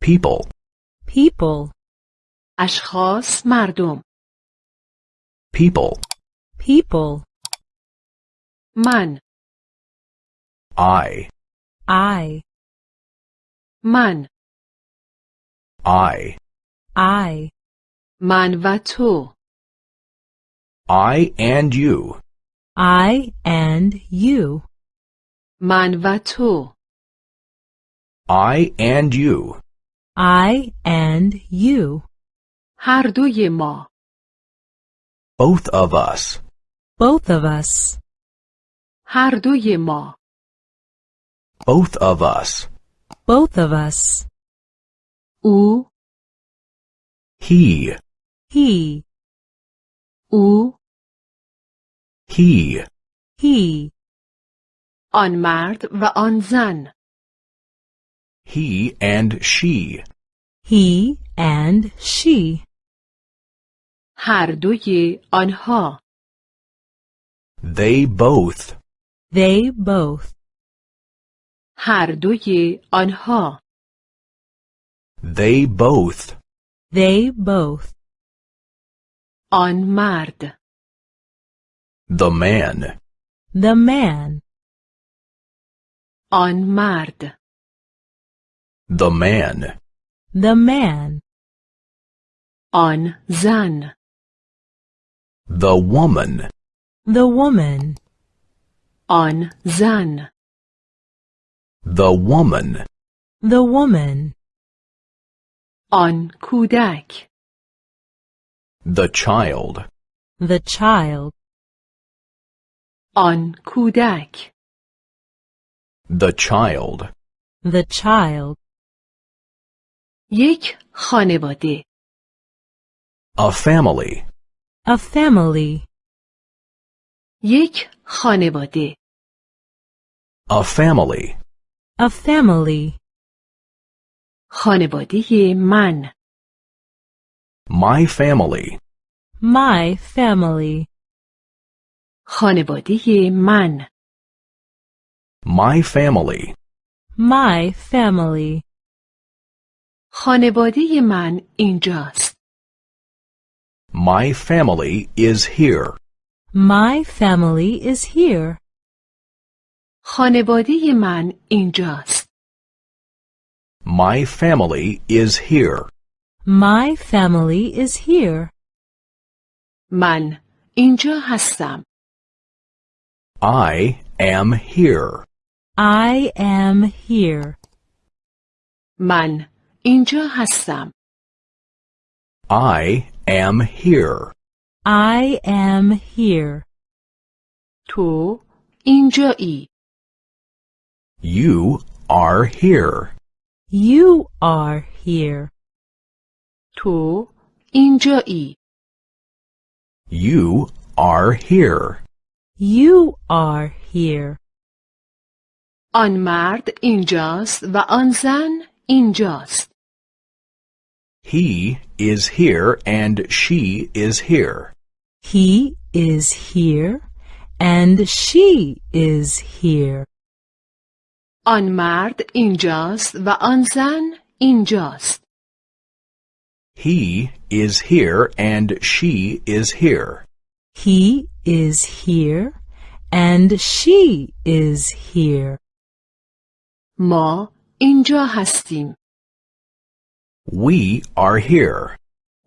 people, people, اشخاص مردم people, people, من I, I, من I, I, من و تو I and you, I and you, من و تو I and you, I and you, هر دوی ما both of us, both of us, هر دوی ما both of us, both of us, او he, he, او he, آن he, مرد و آن زن he and she, he and she, هر دوی آنها they both, they both, هر دوی آنها they both, they both, آن مرد the man, the man, آن مرد The man. The man. On zan. The woman. The woman. On zan. The woman. The woman. On kudak. The child. The child. On kudak. The child. The child. یک خانواده a family, a family, یک خانواده a family, a family, خانواده من my family, my family, خانواده من my family, my family, خانواده من اینجاست my family is here, my family is here, خانواده من اینجاست my family is here, my family is here, من اینجا هستم I am here, I am here, من اینجا هستم I am here, I am here, تو اینجایی you are here, you are here, تو اینجایی you are here, you are here, آن مرد اینجاست و آن زن اینجاست he is here and she is here, he is here, and she is here. آن مرد اینجاست و آن زن اینجاست he is here and she is here, He is here, and she is here. ما اینجا هستیم we are here,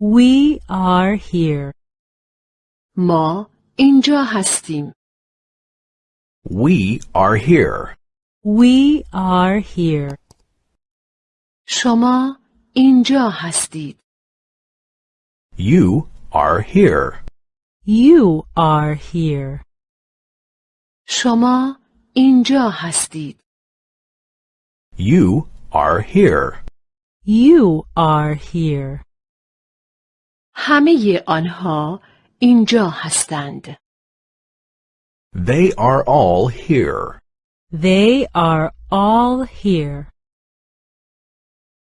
We are here. ما اینجا هستیم we are here, We are here. شما اینجا هستید you are here, You are here. شما اینجا هستید you are here, You are here. همه آنها اینجا هستند they are all here, They are all here.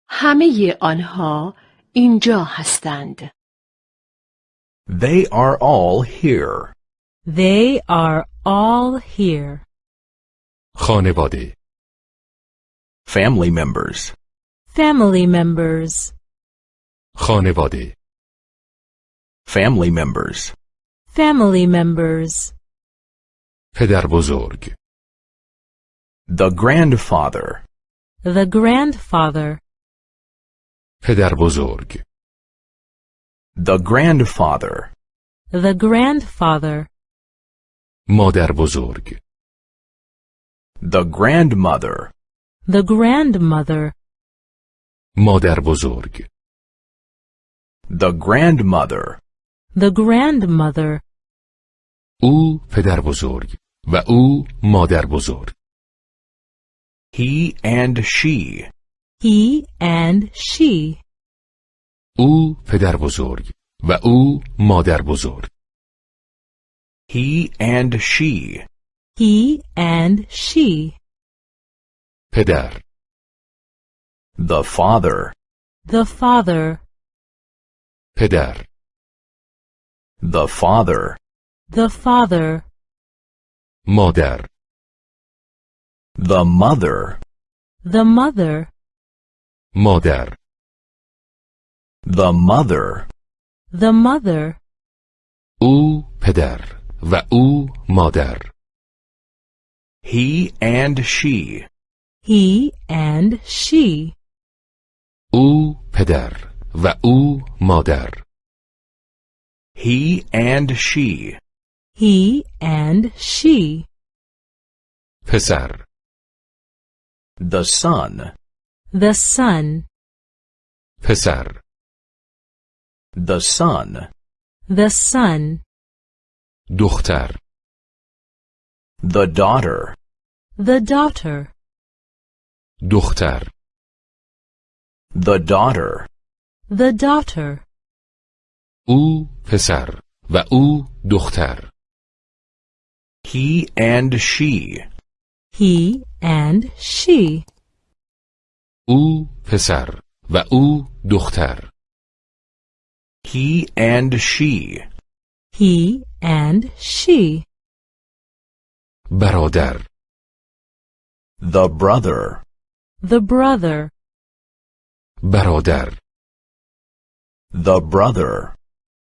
همه آنها اینجا هستند they are all here, They are all here. خانواده family members, family members, خانواده family members, family members, پدر بزرگ the grandfather, the grandfather, پدر بزرگ the grandfather, the grandfather, مادر بزرگ the grandmother, the grandmother, مادر بزرگ the grandmother, the grandmother, او پدر بزرگ و او مادر بزرگ he and she, he and she, او پدر بزرگ و او مادر بزرگ he and she, he and she, پدر the father, the father, پدر the father, the father, مادر the mother, the mother, مادر the mother, the mother, او پدر و او مادر he and she, he and she, او پدر و او مادر he and she, he and she, پسر the son, the son, پسر the son, the son, دختر the daughter, the daughter, دختر the daughter, the daughter, او پسر و او دختر he and she, he and she, او پسر و او دختر he and she, he and she, برادر the brother, the brother, برادر the brother,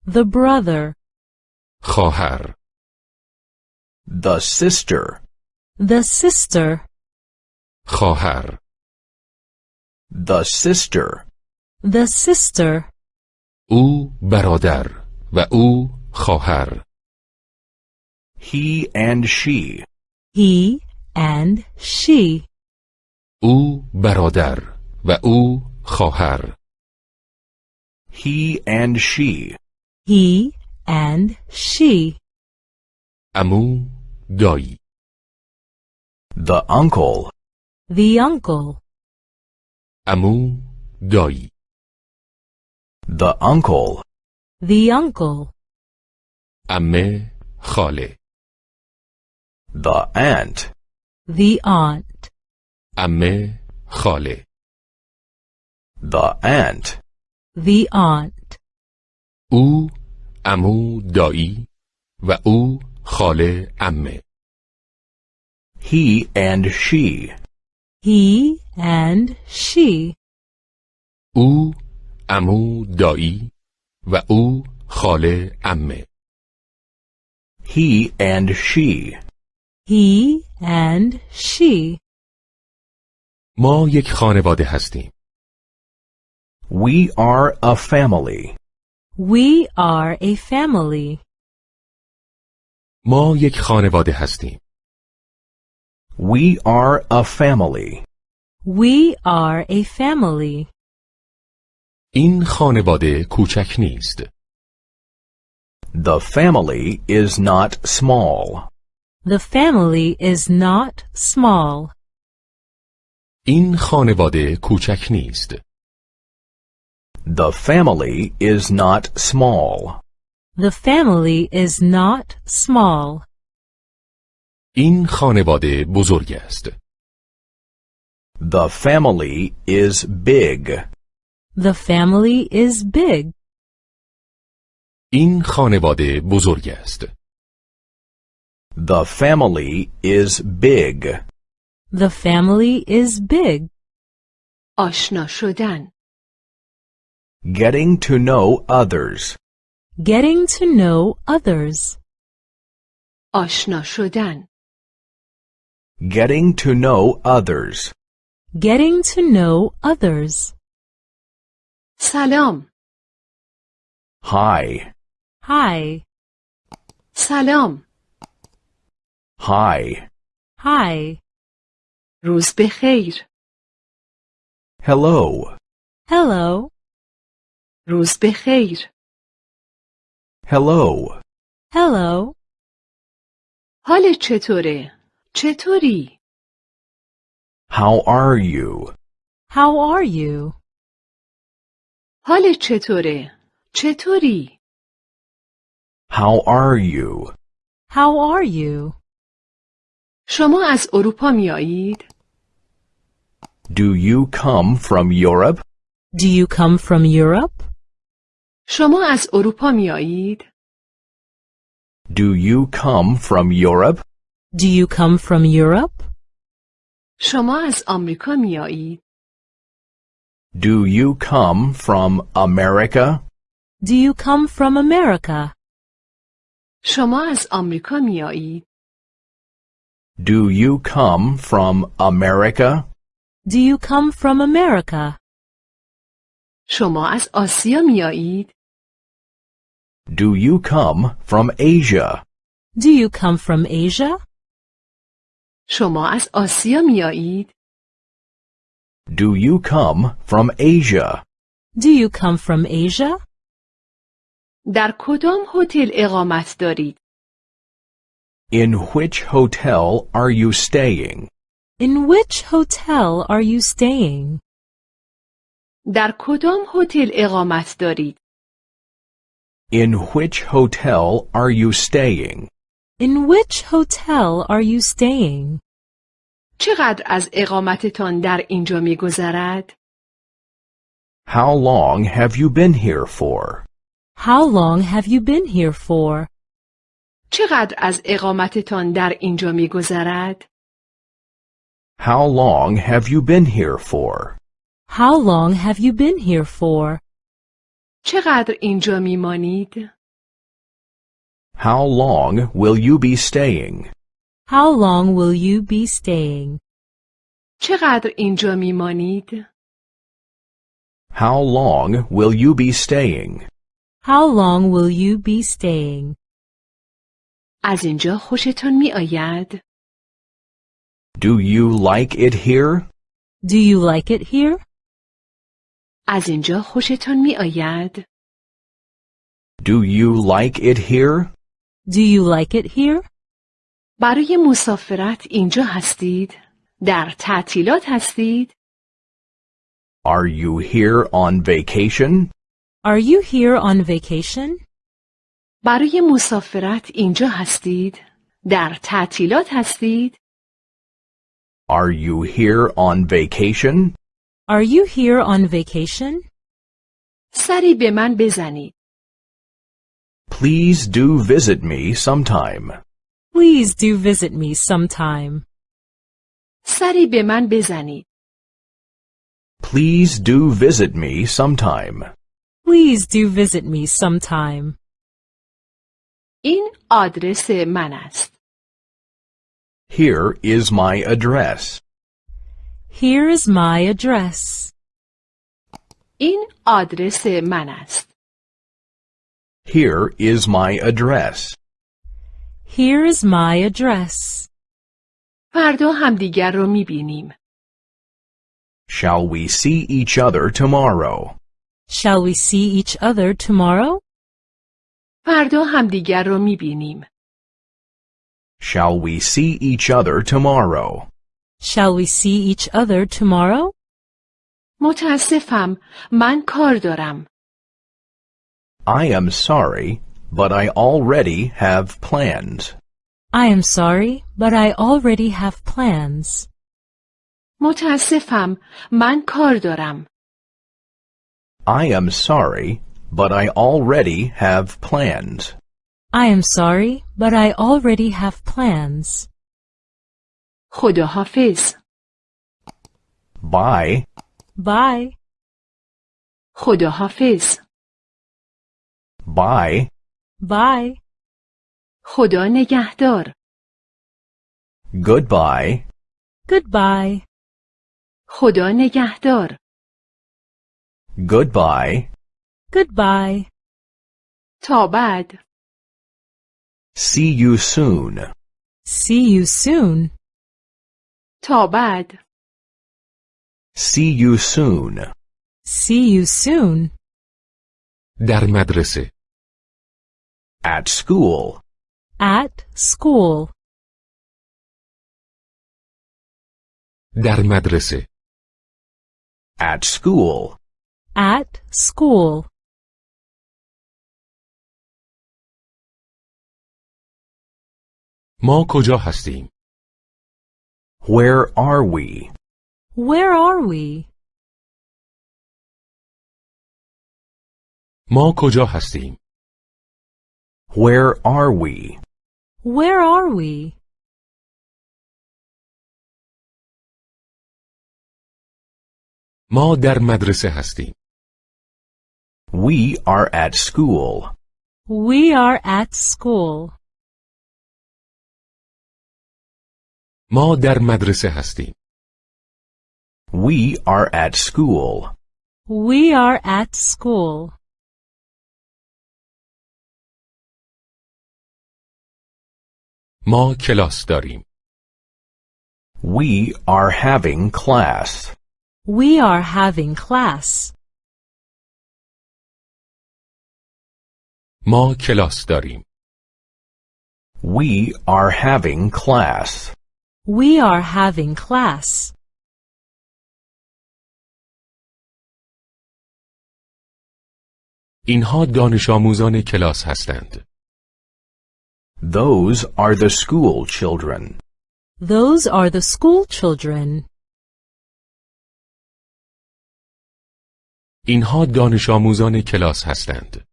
the brother, خواهر the sister, the sister, خواهر the sister, the sister, او برادر و او خواهر he and she, he and she, او برادر و او خواهر he and she, he and she, امو دایی the uncle, the uncle, امو دایی the uncle, the uncle, امه خاله the aunt, the aunt, امه خاله The aunt, the aunt, او امو دایی و او خاله امه. He and she, he and she, او امو دایی و او خاله امه. He and she, he and she. ما یک خانواده هستیم. we are a family. We are a family. ما یک خانواده هستیم We are a family. We are a family. این خانواده کوچک نیست The family is not small. The family is not small. این خانواده کوچک نیست The family is not small. The family is not small. این خانواده بزرگ است The family is big. The family is big. این خانواده بزرگ است The family is big. The family is big. آشنا شدن Getting to know others. Getting to know others. آشنا شدن Getting to know others. Getting to know others. سلام Hi. Hi. سلام Hi. Hi. روز بخیر Hello. Hello. روز بخیر Hello. Hello. حالت چطوره؟ چطوری؟ How are you? How are you? حالت چطوره؟ چطوری؟ How are you? How are you? شما از اروپا میایید؟ Do you come from Europe? Do you come from Europe? شما از اروپا میایید؟ Do you come from Europe? Do you come from Europe? شما از آمریکا میایید؟ Do you come from America? Do you come from America? شما از آمریکا میایید؟ Do you come from America? Do you come from America? شما از آسیا میایید؟ Do you come from Asia? Do you come from Asia? شما از آسیا میایید؟ Do you come from Asia? Do you come from Asia? در کدام هتل اقامت دارید؟ In which hotel are you staying? In which hotel are you staying? در کدام هتل اقامت دارید؟ In which hotel are you staying? In which hotel are you staying? چقدر از اقامتتان در اینجا میگذرد؟ How long have you been here for? How long have you been here for? چقدر از اقامتتان در اینجا میگذرد؟ How long have you been here for? How long have you been here for? چقدر اینجا میمانید؟ How long will you be staying? How long will you be staying? چقدر اینجا میمانید؟ How long will you be staying? How long will you be staying? از اینجا خوشتان می آید؟ Do you like it here? Do you like it here? از اینجا خوشتان می آید؟ Do you like it here? Do you like it here? برای مسافرت اینجا هستید؟ در تعطیلات هستید؟ Are you here on vacation? Are you here on vacation? برای مسافرت اینجا هستید؟ در تعطیلات هستید؟ Are you here on vacation? Are you here on vacation? سری به من بزنید. Please do visit me sometime. Please do visit me sometime. سری به من بزنید. Please do visit me sometime. Please do visit me sometime. این آدرس من است. Here is my address. Here is my address. این آدرس من است. Here is my address. Here is my address. فردا همدیگر رو میبینیم. Shall we see each other tomorrow? Shall we see each other tomorrow? فردا همدیگر رو میبینیم. Shall we see each other tomorrow? Shall we see each other tomorrow? متاسفم من کار دارم. I am sorry, but I already have plans. I am sorry, but I already have plans. متاسفم من کار دارم. I am sorry, but I already have plans. I am sorry, but I already have plans. خداحافظ. Bye. Bye. خدا حافظ Bye. Bye. خدا نگهدار Goodbye. Goodbye. خدا نگهدار Goodbye. Goodbye. تا بعد See you soon. See you soon. تا بعد See you soon. See you soon. در مدرسه At school. At school. در مدرسه At school. At school. ما کجا هستیم؟ Where are we? Where are we? ما کجا هستیم؟ Where are we? Where are we? ما در مدرسه هستیم. We are at school. We are at school. ما در مدرسه هستیم. We are at school. We are at school. ما کلاس داریم. We are having class. We are having class. ما کلاس داریم. We are having class. We are having class. اینها دانش آموزان کلاس هستند. Those are the school children. Those are the school children. اینها دانش آموزان کلاس هستند.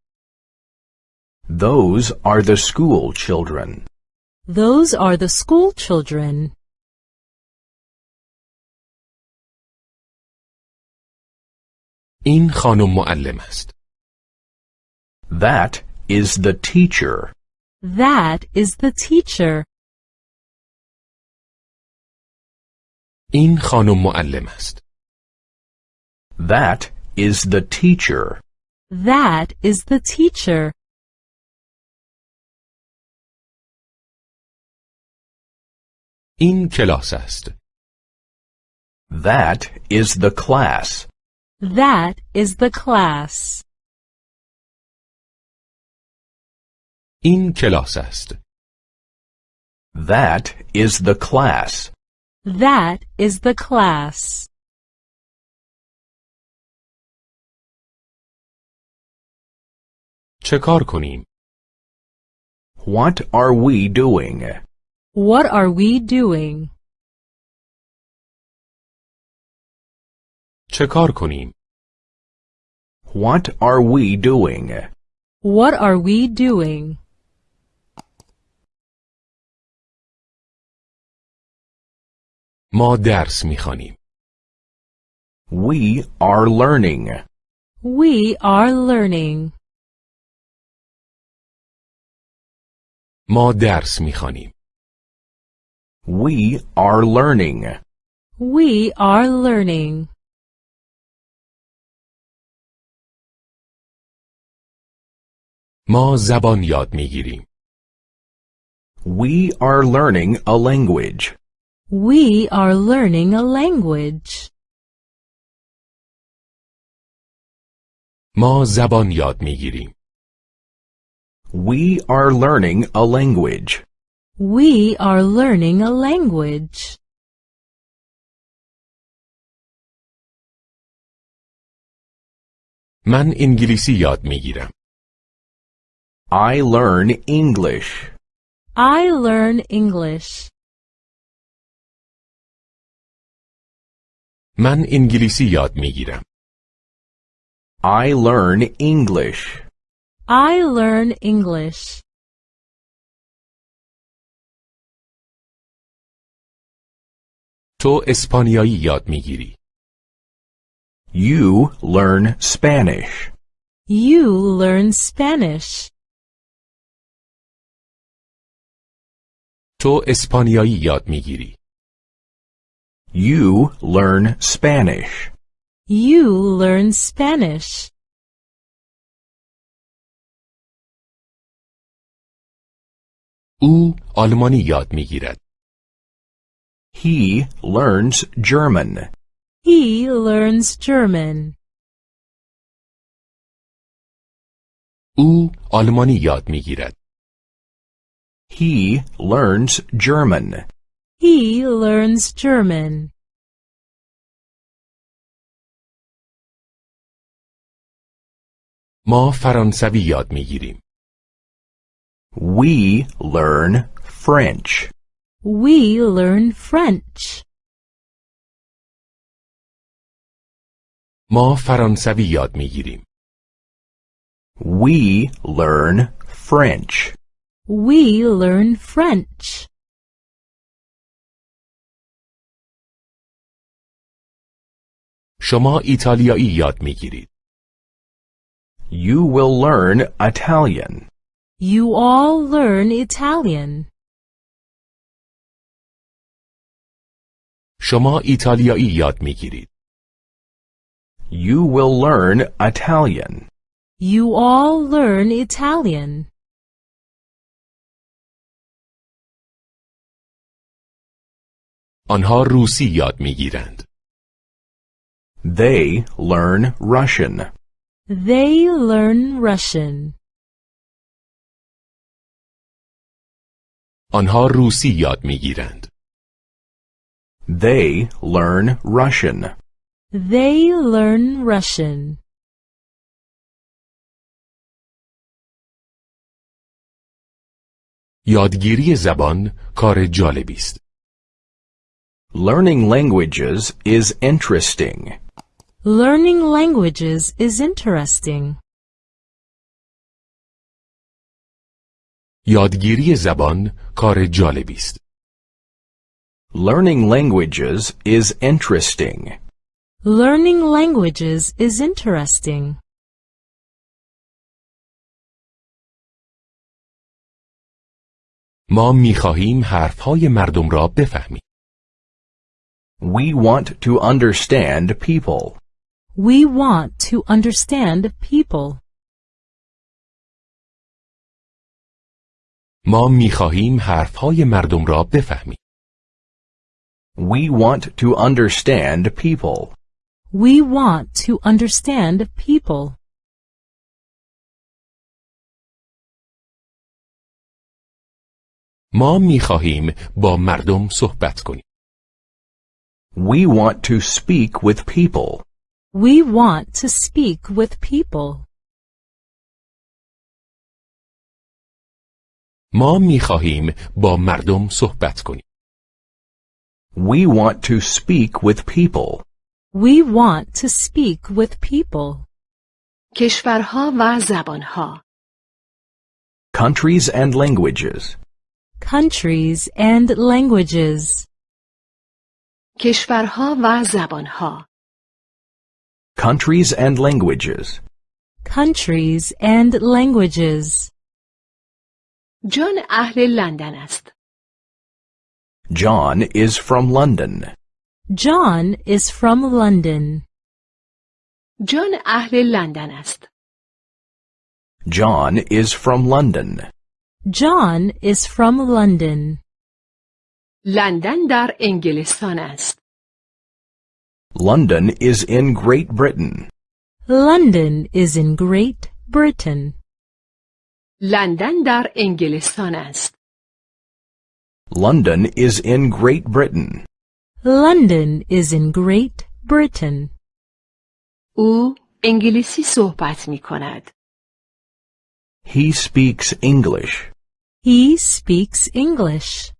Those are the school children. Those are the school children. این خانم معلم است. That is the teacher. That is the teacher. این خانم معلم است. That is the teacher. That is the teacher. این کلاس است. That is the class. That is the class. این کلاس است. That is the class. That is the class. چه کار کنیم؟ What are we doing? What are we doing? چه کار کنیم؟ What are we doing? What are we doing? ما درس میخوانیم. We are learning. We are learning. ما درس میخوانیم. We are learning. We are learning. ما زبان یاد میگیریم. We are learning a language. We are learning a language. ما زبان یاد میگیریم. We are learning a language. We are learning a language. من انگلیسی یاد میگیرم. I learn English. I learn English. من انگلیسی یاد میگیرم. I learn English. I learn English. تو اسپانیایی یاد میگیری. You learn Spanish. You learn Spanish. تو اسپانیایی یاد میگیری. You learn Spanish. You learn Spanish. او آلمانی یاد میگیرد. He learns German. He learns German. او آلمانی یاد میگیرد. He learns German. He learns German. ما فرانسوی یاد میگیریم. We learn French. We learn French. ما فرانسوی یاد میگیریم. We learn French. We learn French. شما ایتالیایی یاد میگیرید. You will learn Italian. You all learn Italian. شما ایتالیایی یاد میگیرید. You will learn Italian. You all learn Italian. آنها روسی یاد می‌گیرند. They learn Russian. They learn Russian. آنها روسی یاد می‌گیرند. They learn Russian. They learn Russian. یادگیری زبان کار جالبی است. Learning languages is interesting. Learning languages is interesting. یادگیری زبان کار جالبی است. Learning languages is interesting. Learning languages is interesting. ما میخواهیم حرفهای مردم را بفهمیم. We want to understand people. We want to understand people. ما میخواهیم حرفهای مردم را بفهمیم. We want to understand people. We want to understand people. ما میخواهیم با مردم صحبت کنیم. We want to speak with people. We want to speak with people. ما میخواهیم با مردم صحبت کنیم. We want to speak with people. We want to speak with people. کشورها و زبانها Countries and languages. Countries and languages. کشورها و زبانها Countries and languages. Countries and languages. جان اهل لندن است John is from London. John is from London. جان اهل لندن است John is from London. John is from London. لندن در انگلستان است London is in Great Britain. London is in Great Britain. لندن در انگلستان است London is in Great Britain. London is in Great Britain. او انگلیسی صحبت می کند He speaks English. He speaks English.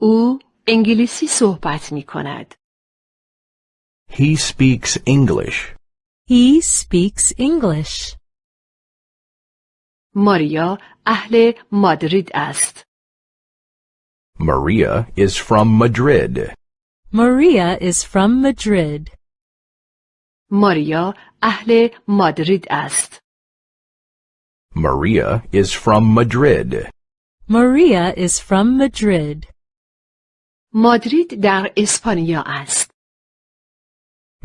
او انگلیسی صحبت می کند He speaks English. He speaks English. ماریا اهل مادرید است Maria is from Madrid. Maria is from Madrid. ماریا اهل مادرید است. Maria is from Madrid. Maria is from Madrid. مادرید در اسپانیا است.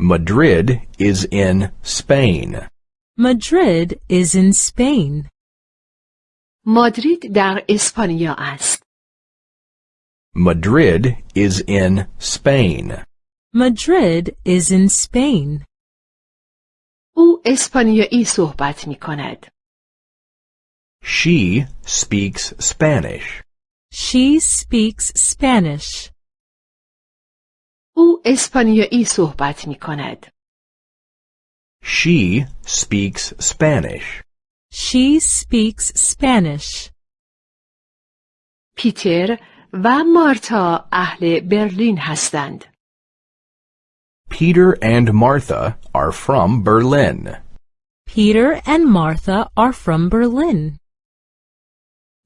Madrid is in Spain. Madrid is in Spain. مادرید در اسپانیا است. Madrid is in Spain. Madrid is in Spain. او اسپانیایی صحبت می کند. She speaks Spanish. She speaks Spanish. او اسپانیایی صحبت می کند. She speaks Spanish. She speaks Spanish. پیتر و مارتا اهل برلین هستند. Peter and Martha are from Berlin. Peter and Martha are from Berlin.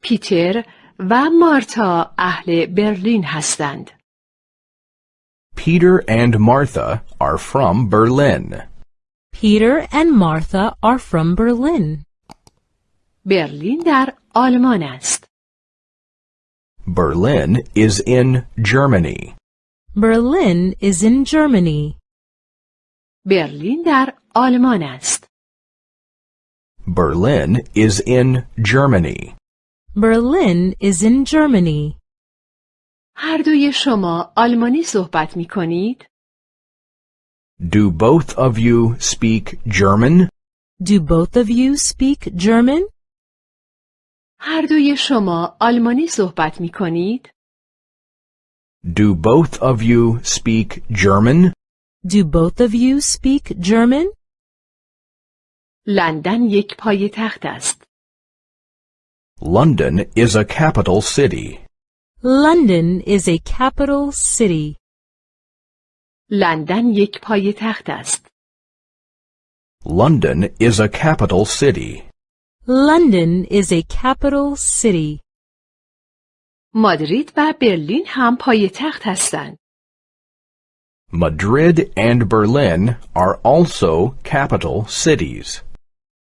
پیتر و مارتا اهل برلین هستند. Peter and Martha are from Berlin. Peter and Martha are from Berlin. برلین در آلمان است. Berlin is in Germany. Berlin is in Germany. برلین در آلمان است. Berlin is in Germany. Berlin is in Germany. هر دوی شما آلمانی صحبت می کنید؟ Do both of you speak German? Do both of you speak German? هر دوی شما آلمانی صحبت می کنید؟ Do both of you speak German? Do both of you speak German? لندن یک پای تخت است. London is a capital city. London is a capital city. لندن یک پای تخت است. London is a capital city. London is a capital city. مادرید و برلین هم پای تخت هستند. Madrid and Berlin are also capital cities.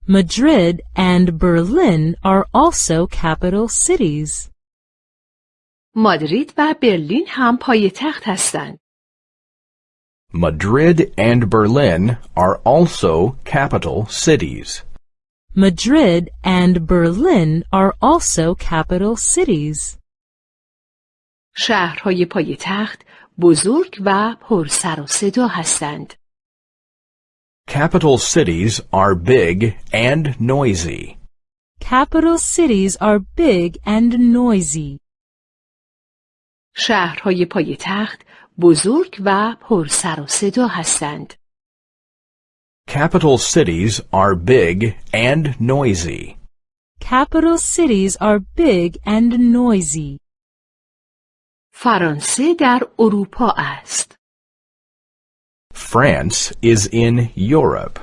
Madrid and Berlin are also capital cities. مادرید و برلین هم پای تخت هستند. Madrid and Berlin are also capital cities. Madrid and Berlin are also capital cities. شهرهای پای تخت بزرگ و پر سر و صدا هستند. Capital cities are big and noisy. Capital cities are big and noisy. شهرهای پای تخت بزرگ و پر سر و صدا هستند. Capital cities are big and noisy. Capital cities are big and noisy. فرانسه در اروپا است. France is in Europe.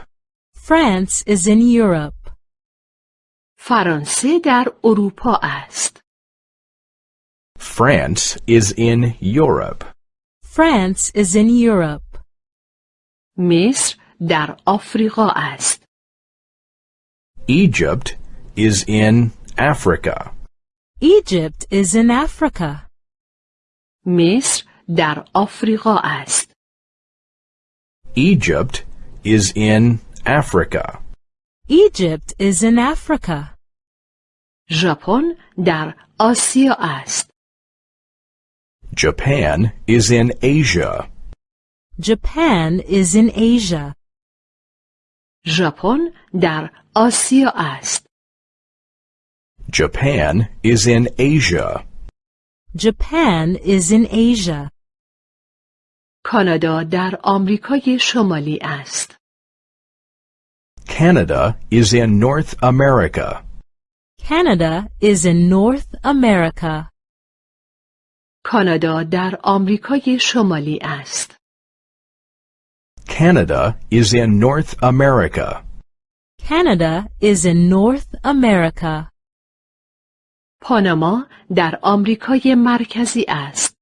France is in Europe. فرانسه در اروپا است. France is in Europe. France is in Europe. مصر در آفریقا است. Egypt is in Africa. Egypt is in Africa. مصر در آفریقا است. Egypt is in Africa. Egypt is in Africa. ژاپن در آسیا است. Japan is in Asia. Japan is in Asia. ژاپن در آسیا است. Japan is in Asia. Japan is in Asia. کانادا در آمریکای شمالی است. Canada is in North America. Canada is in North America. کانادا در آمریکای شمالی است. Canada is in North America. Canada is in North America. پاناما در آمریکای مرکزی است.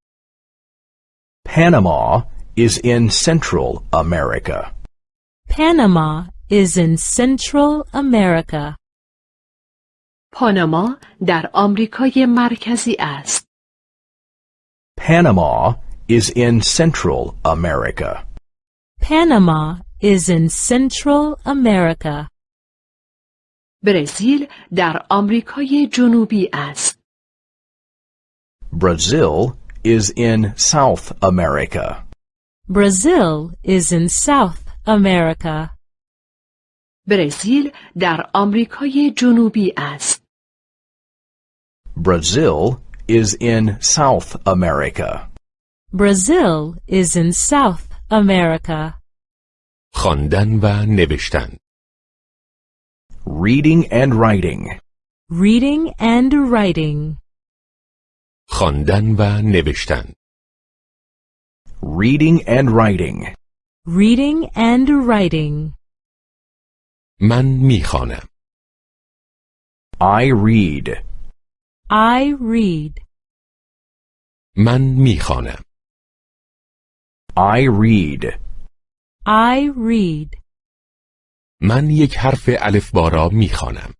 Panama is in Central America. Panama is in Central America. پاناما در آمریکای مرکزی است. Panama is in Central America. Panama is in Central America. برزیل در آمریکای جنوبی است. Brazil is in South America. Brazil is in South America. برزیل در آمریکای جنوبی است. Brazil is in South America. Brazil is in South America. خواندن و نوشتن Reading and writing. Reading and writing. خواندن و نوشتن Reading and writing. Reading and writing. من میخوانم I read. I read. من می‌خوانم I read. I read. من یک حرف الفبا را می‌خوانم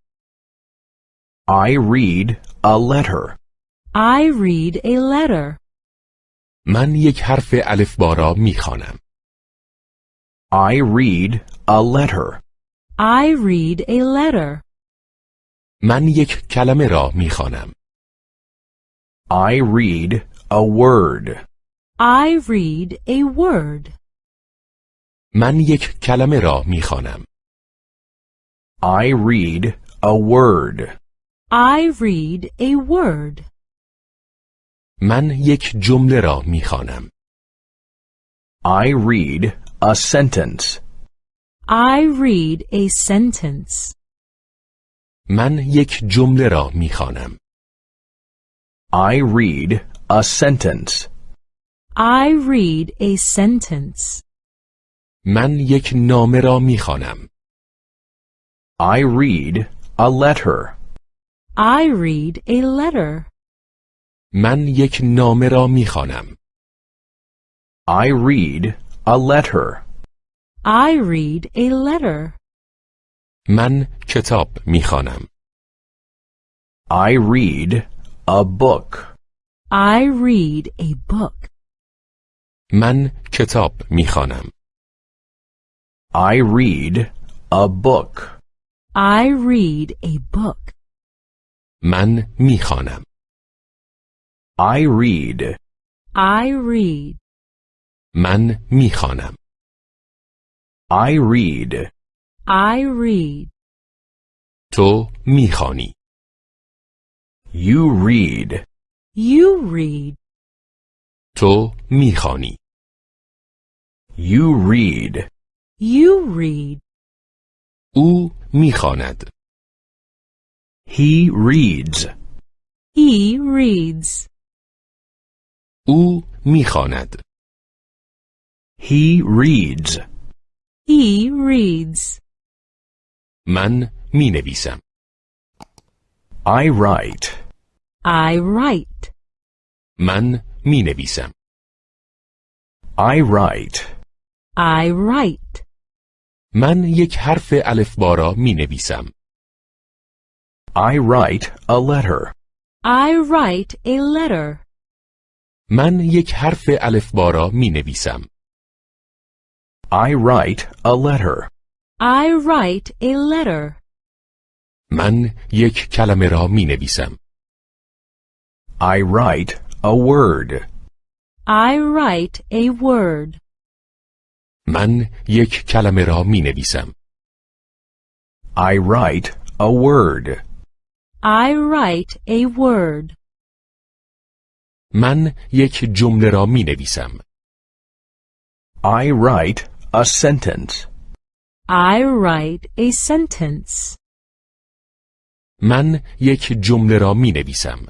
I read a letter. I read a letter. من یک حرف الفبا را می‌خوانم I read a letter. I read a letter. من یک کلمه را می‌خوانم I read a word. I read a word. من یک کلمه را میخوانم I read a word. I read a word. من یک جمله را میخوانم I read a sentence. I read a sentence. من یک جمله را میخوانم I read a sentence. I read a sentence. من یک نامه را میخوانم I read a letter. I read a letter. من یک نامه را میخوانم I read a letter. I read a letter. من کتاب میخوانم I read a book. I read a book. من کتاب میخوانم I read a book. I read a book. من میخوانم I read. I read. من میخوانم I read. I read. تو میخوانی You read. You read. تو میخوانی You read. You read. او میخواند He reads. He reads. او میخواند He reads. He reads. من مینویسم I write. I write. من می‌نویسم I write. I write. من یک حرف الفبا را می‌نویسم I write a letter. I write a letter. من یک حرف الفبا را می‌نویسم I write a letter. I write a letter. من یک کلمه را می‌نویسم I write a word. I write a word. من یک کلمه را مینویسم I write a word. I write a word. من یک جمله را مینویسم I write a sentence. I write a sentence. من یک جمله را مینویسم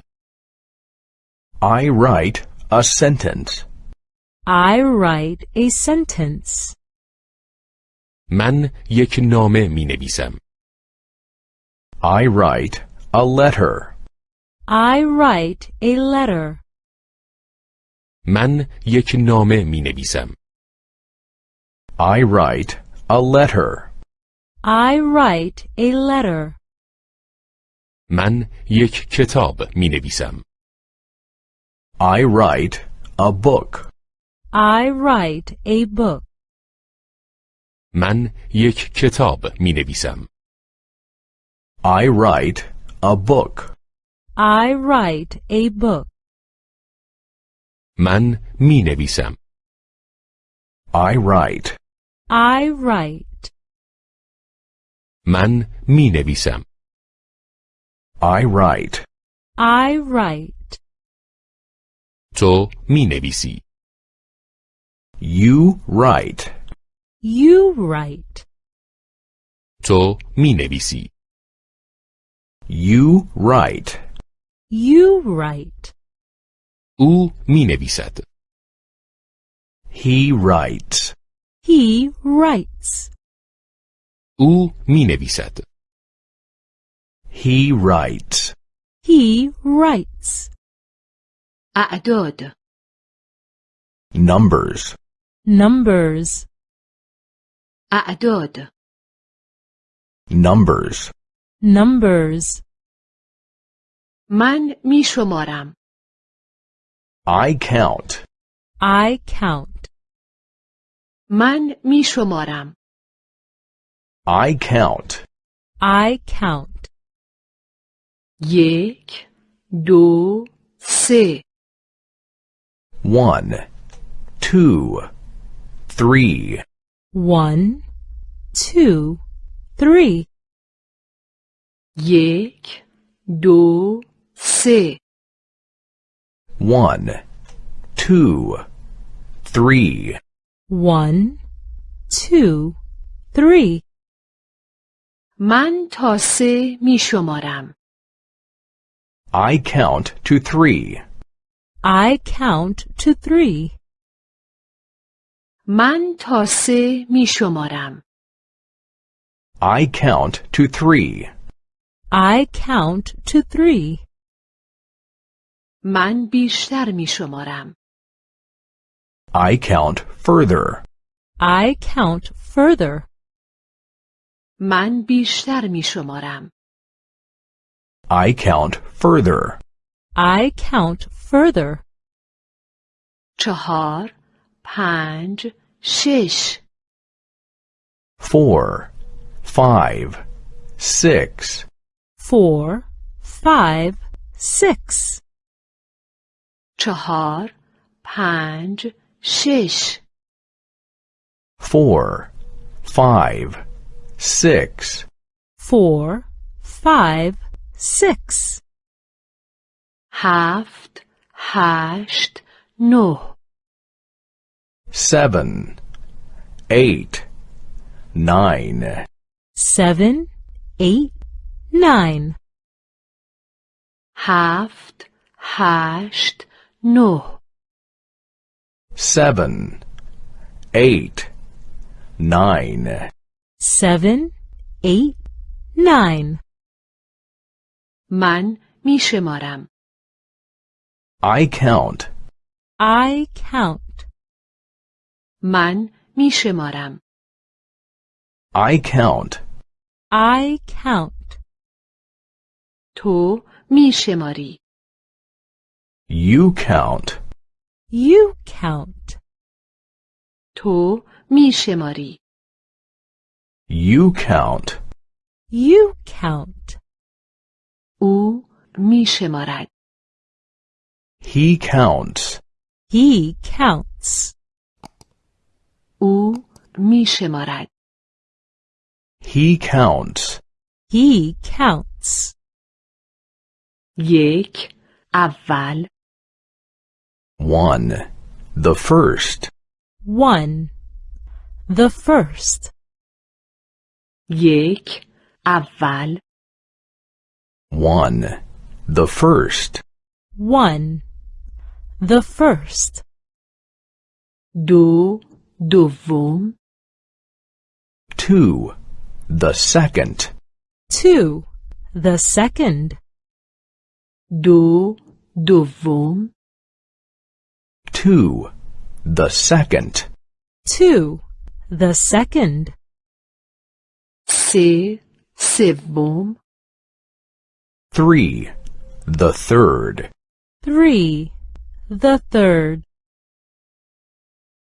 I write a sentence. I write a sentence. من یک نامه مینویسم I write a letter. I write a letter. من یک نامه مینویسم I write a letter. I write a letter. من یک کتاب می نویسم. I write a book. I write a book. من یک کتاب می نویسم. I write a book. I write a book. من می نویسم. I write. I write. من می نویسم. I write. I write. To mi nevisi. You write. You write. To mi nevisi. You write. You write. U mi nevisat. He writes. He writes. U mi nevisat. He writes. He writes. اعداد Numbers. Numbers. اعداد Numbers. Numbers. من می شمارم I count. I count. من می شمارم I count. I count. یک دو سه One, two, three, One, two, three. یک دو سه one, two, three, One, two, three. من تا سه می شمارم I count to three. I count to three. من تا سه می شمارم I count to three. I count to three. من بیشتر می شمارم I count further. I count further. من بیشتر می شمارم I count further. I count further. چهار پنج شش Four, five, six, Four, five, six. چهار پنج شش four, five, six, Four, five, six. هفت هشت نه seven, eight, nine, Seven, eight, nine. هفت هشت نه seven, eight, nine, Seven, eight, nine. من می شمارم I count. I count. من می شمارم I count. I count. تو می شماری You count. You count. تو می شماری You count. You count. او می شمارد He counts. He counts. او می شمارد He counts. He counts. یک اول One. The first. One. The first. یک اول One. The first. One. The first. دو دوم Two. The second. Two. The second. دو دوم Two. The second. Two. The second. سه سوم Three. The third. Three. The third.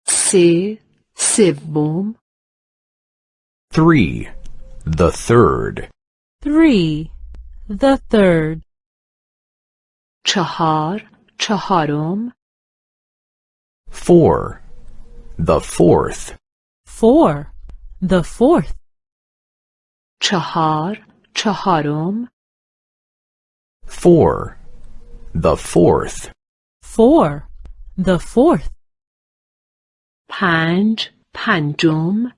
سه سوم Three. The third. Three. The third. چهار چهارم Four. The fourth. Four. The fourth. چهار چهارم Four. The fourth. Four. The fourth. پنج پنجم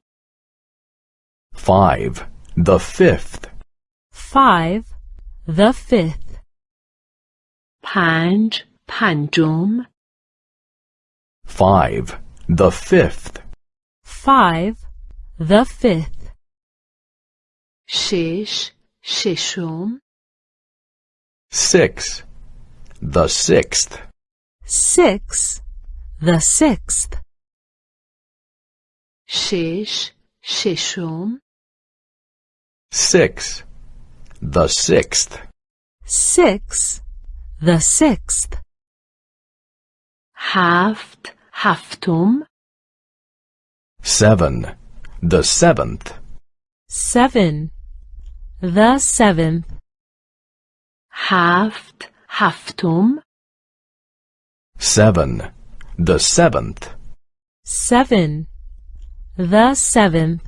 Five. The fifth. Five. The fifth. پنج پنجم Five. The fifth. Five. The fifth. شش ششم Six. The sixth. Six. The sixth. شش ششم Six. The sixth. Six. The sixth. هفت هفتم Seven. The seventh. Seven. The seventh. هفت هفتم Seven. The seventh. Seven. The seventh.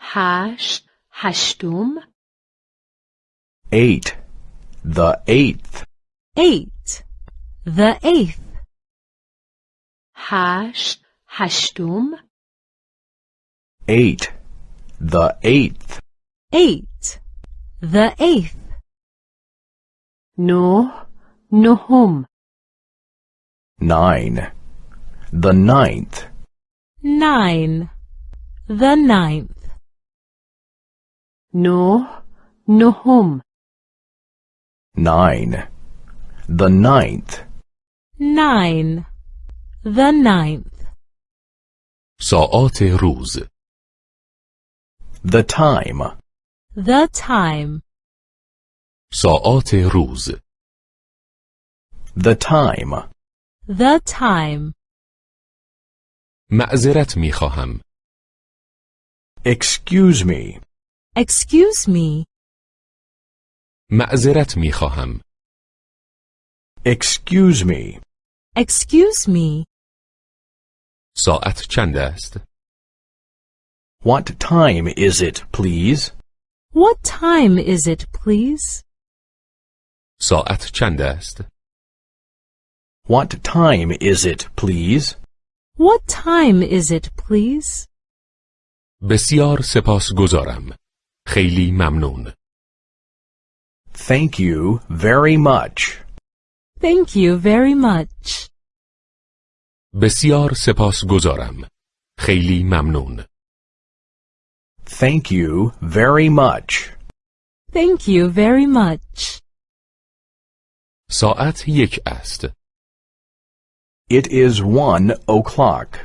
هشت هشتم Eight. The eighth. Eight. The eighth. هشت هشتم Eight. The eighth. Eight. The eighth. نه نهم Nine. The ninth. Nine. The ninth. نه نهم Nine. The ninth. Nine. The ninth. ساعات روز The time. The time. ساعات روز The time. The time. معذرت می خواهم Excuse me. Excuse me. معذرت می خواهم Excuse me. Excuse me. ساعت چند است؟ What time is it, please? What time is it, please? ساعت چند است؟ What time is it, please? What time is it, please? بسیار سپاسگزارم خیلی ممنون Thank you very much. Thank you very much. بسیار سپاسگزارم خیلی ممنون Thank you very much. Thank you very much. ساعت یک است It is one o'clock.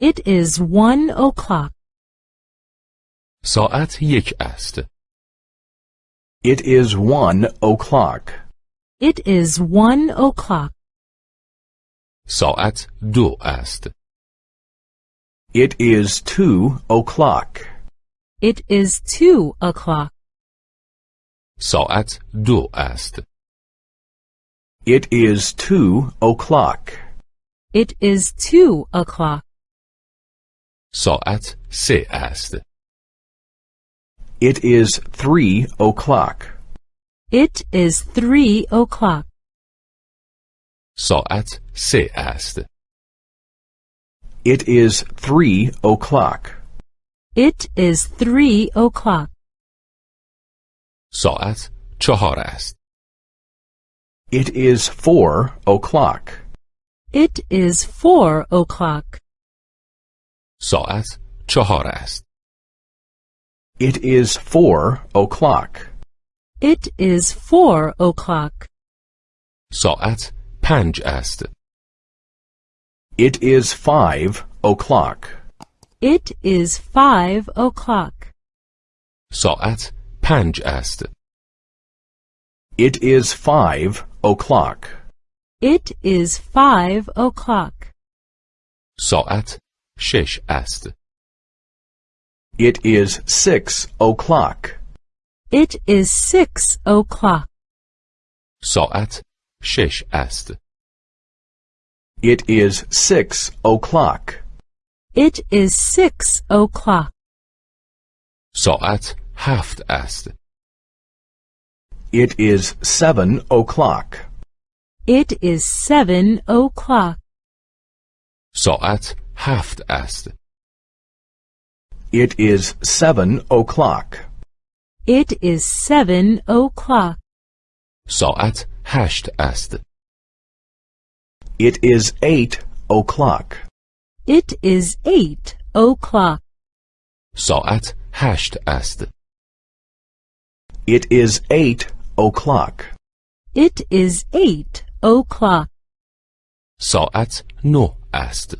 It is one o'clock. ساعت یک است It is one o'clock. It is one o'clock. ساعت دو است It is two o'clock. It is two o'clock. ساعت دو است It is two o'clock. It is two o'clock. ساعت سه است It is three o'clock. It is three o'clock. ساعت سه است It is three o'clock. It is three o'clock. ساعت چهار است It is four o'clock. It is four o'clock. ساعت چهار است It is four o'clock. It is four o'clock. ساعت پنج است It is five o'clock. It is five o'clock. ساعت پنج است. It is five o'clock. It is five o'clock. ساعت شش است. It is six o'clock. It is six o'clock. ساعت شش است. It is six o'clock. It is six o'clock. ساعت هفت است. It is seven o'clock. It is seven o'clock. ساعت هفت است. It is seven o'clock. It is seven o'clock. ساعت هشت است. It is eight o'clock. It is eight o'clock. ساعت هشت است. It is eight o'clock. It is eight o'clock. ساعت نه است.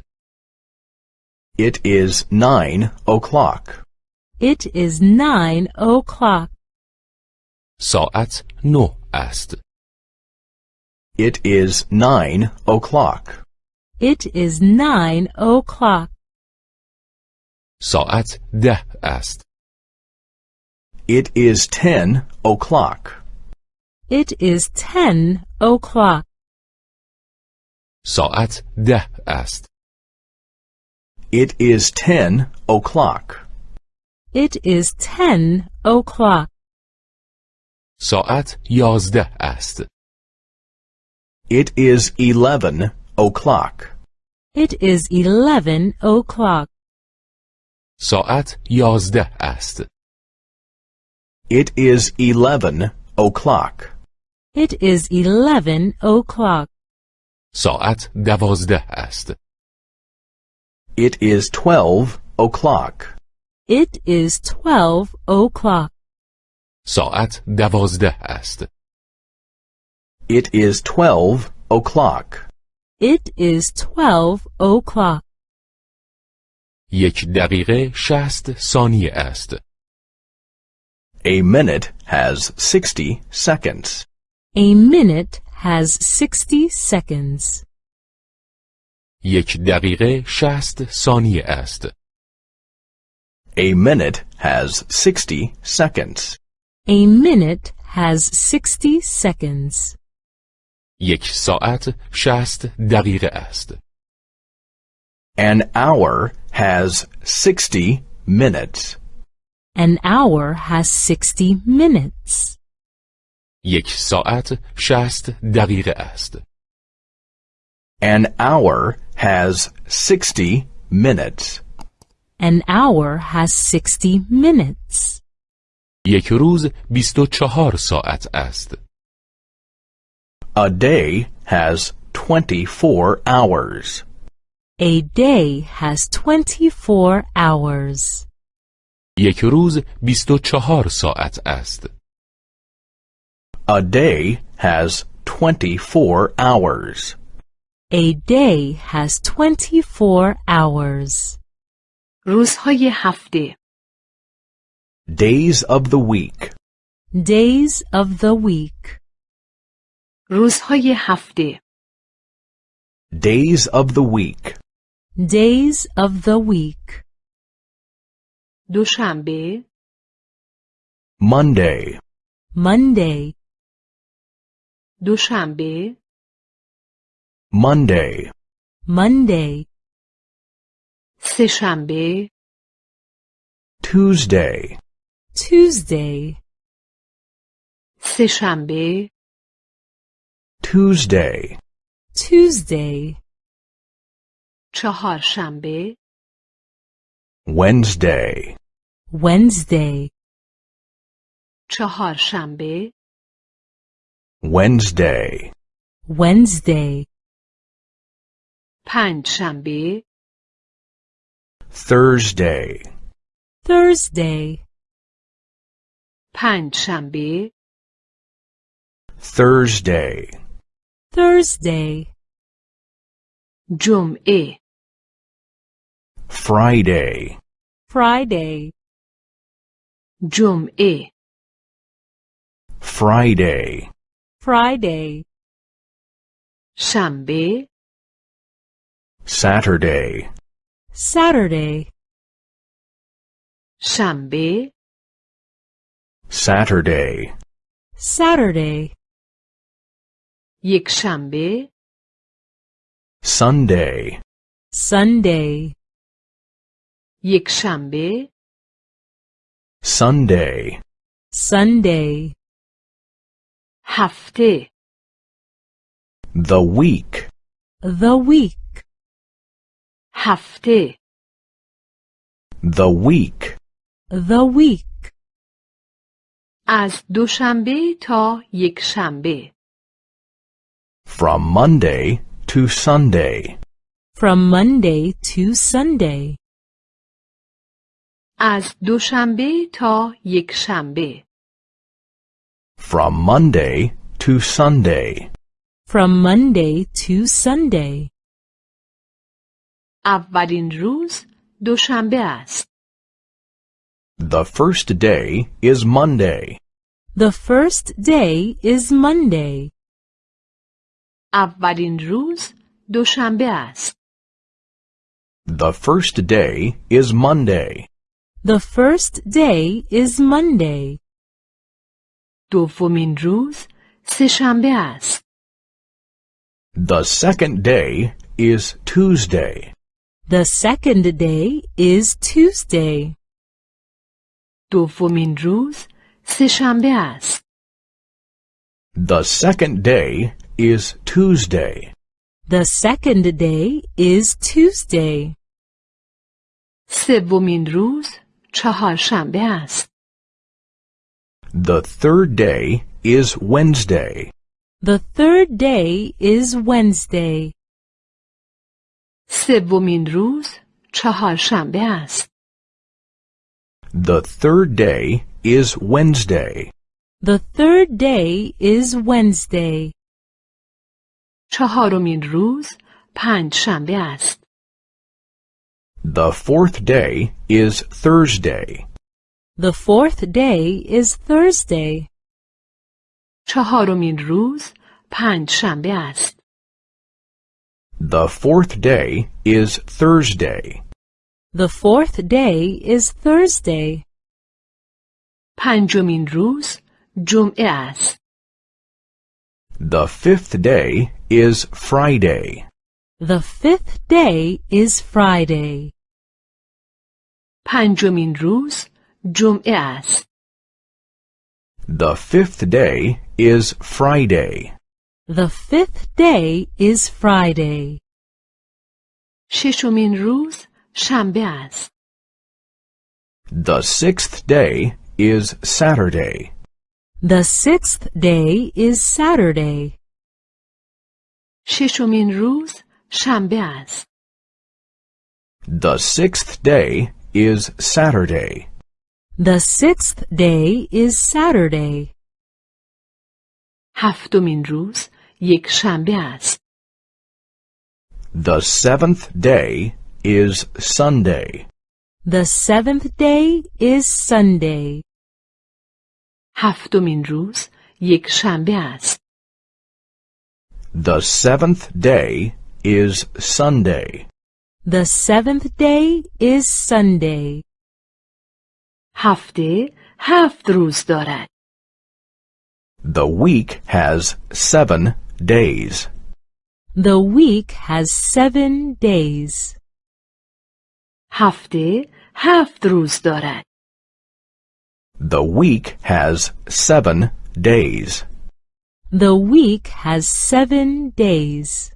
It is nine o'clock. It is nine o'clock. ساعت نه است. It is nine o'clock. It is nine o'clock. ساعت ده است. It is ten o'clock. It is ten o'clock. ساعت ده است. It is ten o'clock. It is ten o'clock. ساعت یازده است. It is eleven o'clock. It is eleven o'clock. ساعت یازده است. It is eleven o'clock. It is eleven o'clock. ساعت دوازده است. It is twelve o'clock. It is twelve o'clock. ساعت دوازده است. It is twelve o'clock. It is twelve o'clock. یک دقیقه شست ثانیه است. A minute has sixty seconds. A minute has sixty seconds. یک دقیقه شست ثانیه است. A minute has sixty seconds. A minute has sixty seconds. یک ساعت شست دقیقه است. An hour has sixty minutes. An hour has sixty minutes. یک ساعت شست دقیقه است. An hour has sixty minutes. An hour has sixty minutes. یک روز بیست و چهار ساعت است. A day has twenty-four hours. A day has twenty-four hours. یک روز بیست و چهار ساعت است. A day has twenty-four hours. A day has twenty-four hours. روزهای هفته Days of the week. Days of the week. روزهای هفته Days of the week. Days of the week. دوشنبه Monday. Monday, دوشنبه Monday. Monday, سهشنبه Tuesday. Tuesday, سهشنبه Tuesday. Tuesday, چهارشنبه Wednesday. Wednesday, چهارشنبه Wednesday. Wednesday, پنجشنبه Thursday. Thursday, پنجشنبه Thursday. Thursday, جمعه Friday. Friday, جمعه Friday, Friday, شنبه Saturday, Saturday, شنبه Saturday, Saturday, یک شنبه Sunday, Sunday, یک شنبه Sunday, Sunday, هفته the week, the week, هفته the week, the week, از دوشنبه تا یک شنبه from Monday to Sunday, from Monday to Sunday, از دوشنبه تا یک شنبه from Monday to Sunday, from Monday to Sunday. اولین روز دوشنبه است the first day is Monday, The first day is Monday. اولین روز دوشنبه است the first day is Monday, The first day is Monday. دومین روز سهشنبه است the second day is Tuesday, The second day is Tuesday. دومین روز سهشنبه است the second day is Tuesday, The second day is Tuesday. سومین روز چهارشنبه است the third day is Wednesday, The third day is Wednesday. سومین روز چهارشنبه است the third day is Wednesday, The third day is Wednesday. چهارمین روز پنج شنبه است the fourth day is Thursday, The fourth day is Thursday. چهارمین روز پنج شنبه است the fourth day is Thursday, The fourth day is Thursday. پنجمین روز جمعه است the fifth day is Friday, The fifth day is Friday. پنجمین روز جمعه است the fifth day is Friday, The fifth day is Friday. ششمین روز شنبه است the sixth day is Saturday, The sixth day is Saturday. ششمین روز شنبه است the sixth day is Saturday, The sixth day is Saturday. هفتمین روز یک شنبه است the seventh day is Sunday, The seventh day is Sunday. هفتمین روز یک شنبه است the seventh day is Sunday, The seventh day is Sunday. هفته هفت روز دارد the week has seven days, The week has seven days. هفته هفت روز دارد the week has seven days, The week has seven days.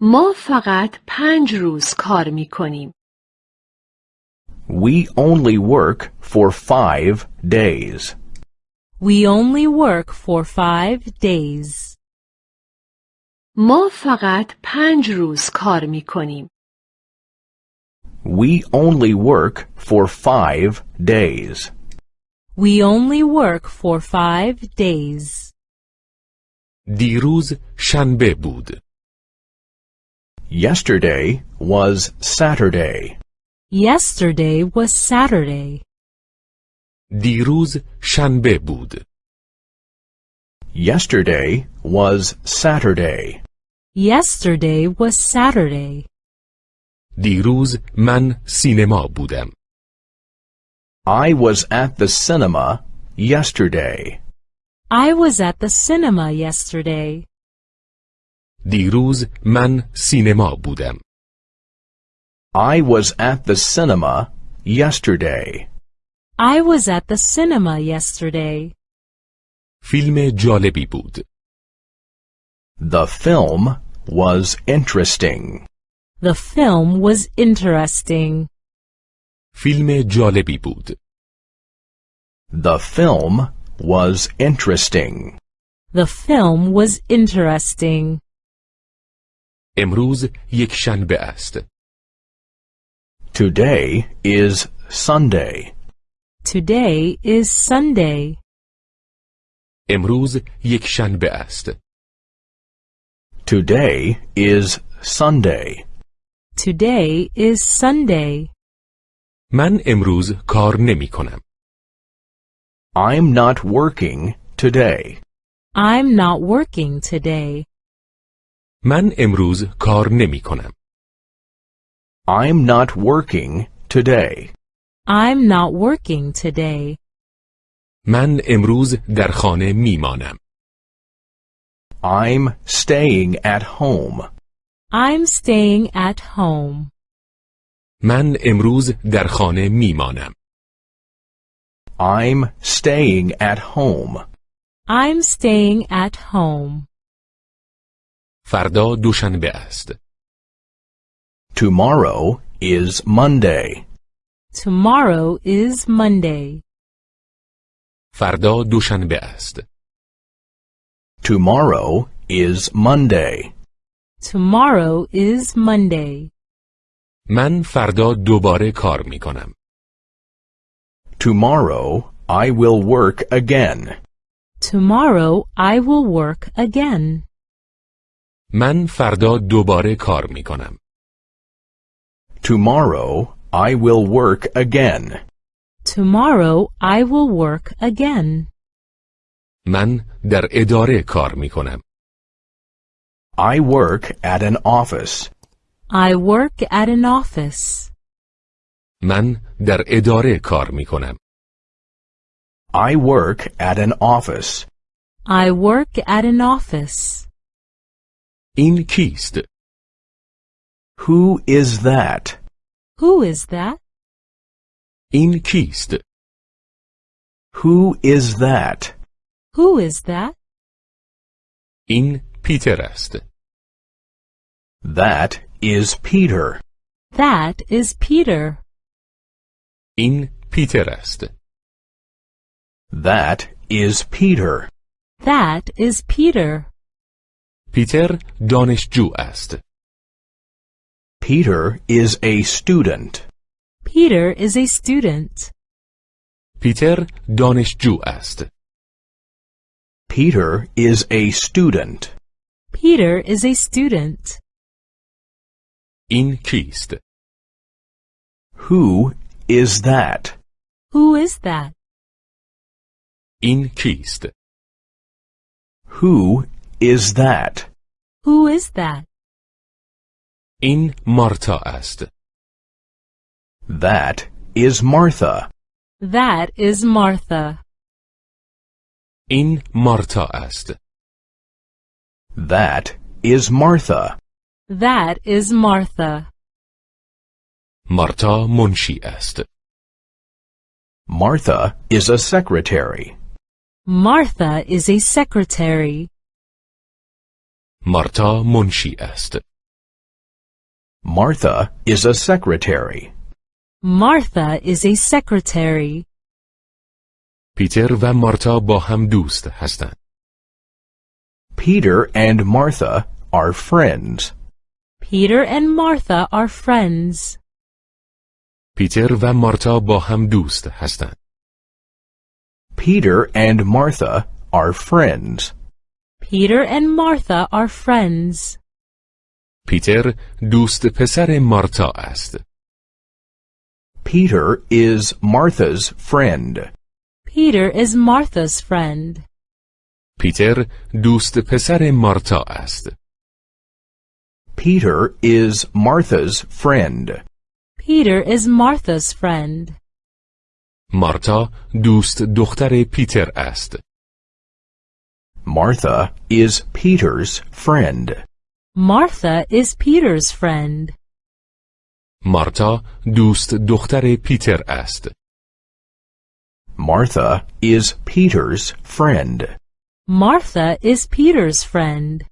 ما فقط پنج روز کار می کنیم we only work for five days. We only work for five days. ما فقط پنج روز کار می کنیم We only work for five days. We only work for five days. دیروز شنبه بود. Yesterday was Saturday. Yesterday was Saturday. دیروز شنبه بود. Yesterday was Saturday. Yesterday was Saturday. دیروز من سینما بودم. I was at the cinema yesterday. I was at the cinema yesterday. دیروز من سینما بودم. I was at the cinema yesterday. I was at the cinema yesterday. فیلم جالبی بود. The film was interesting. The film was interesting. فیلم جالبی بود. The film was interesting. The film was interesting. امروز یک شنبه است. Today is Sunday. Today is Sunday. امروز یک شنبه است. Today is Sunday. Today is Sunday. من امروز کار نمی کنم. I'm not working today. I'm not working today. من امروز کار نمی کنم. I'm not working today. I'm not working today. من امروز در خانه می مانم. I'm staying at home. I'm staying at home. من امروز در خانه می مانم. I'm staying at home. I'm staying at home. فردا دوشنبه است. Tomorrow is Monday. Tomorrow is Monday. فردا دوشنبه است. Tomorrow is Monday. Tomorrow is Monday. من فردا دوباره کار می کنم. Tomorrow I will work again. Tomorrow I will work again. من فردا دوباره کار می کنم. Tomorrow I will work again. Tomorrow I will work again. من در اداره کار می کنم. I work at an office. I work at an office. من در اداره کار می کنم. I work at an office. I work at an office. این کیست؟ Who is that? Who is that? این کیست؟ Who is that? Who is that? این پیتر است. That is Peter. That is Peter. این پیتر است. That is Peter. That is Peter. پیتر دانشجو است. Peter is a student. Peter is a student. پیتر دانشجو است. Peter is a student. Peter is a student. این کیست؟ Who is that? Who is that? این کیست؟ Who is that? Who is that? این مارتا است. That is Martha. That is Martha. این مارتا است. That is Martha. That is Martha. مارتا منشی است. Martha is a secretary. Martha is a secretary. مارتا منشی است. Martha is a secretary. Martha is a secretary. پیتر و مارتا با هم دوست هستند. Peter and Martha are friends. Peter and Martha are friends. پیتر و مارتا با هم دوست هستند. Peter and Martha are friends. Peter and Martha are friends. پیتر دوست پسر مارتا است. Peter is Martha's friend. Peter is Martha's friend. پیتر دوست پسر مارتا است. Peter is Martha's friend. Peter is Martha's friend. مارتا دوست دختر پیتر است. Martha is Peter's friend. Martha is Peter's friend. مارتا دوست دختر پیتر است. Martha is Peter's friend. Martha is Peter's friend.